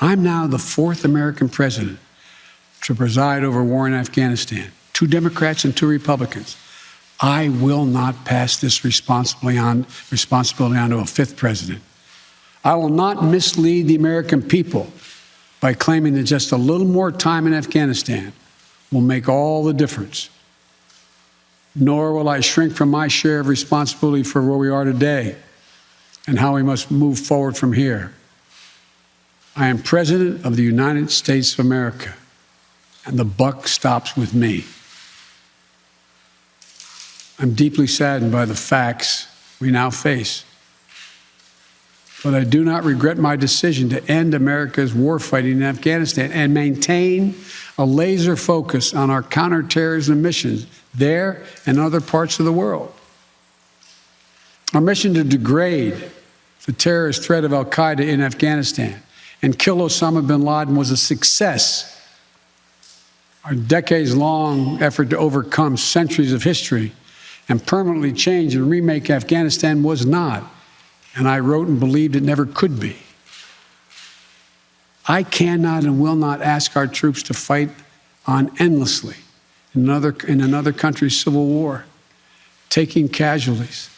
I'm now the fourth American president to preside over war in Afghanistan, two Democrats and two Republicans. I will not pass this responsibility on, responsibility on to a fifth president. I will not mislead the American people by claiming that just a little more time in Afghanistan will make all the difference. Nor will I shrink from my share of responsibility for where we are today and how we must move forward from here. I am President of the United States of America, and the buck stops with me. I'm deeply saddened by the facts we now face. But I do not regret my decision to end America's warfighting in Afghanistan and maintain a laser focus on our counterterrorism missions there and other parts of the world. Our mission to degrade the terrorist threat of Al Qaeda in Afghanistan and kill Osama bin Laden was a success. Our decades long effort to overcome centuries of history and permanently change and remake Afghanistan was not. And I wrote and believed it never could be. I cannot and will not ask our troops to fight on endlessly in another, in another country's civil war, taking casualties,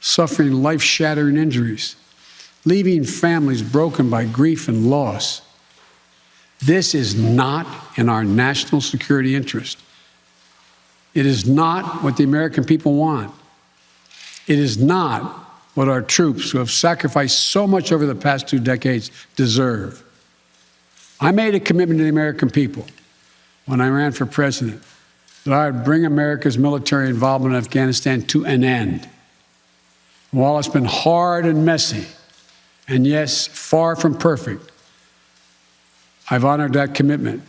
suffering life shattering injuries, leaving families broken by grief and loss. This is not in our national security interest. It is not what the American people want. It is not what our troops, who have sacrificed so much over the past two decades, deserve. I made a commitment to the American people when I ran for president that I would bring America's military involvement in Afghanistan to an end. While it's been hard and messy, and yes, far from perfect, I've honored that commitment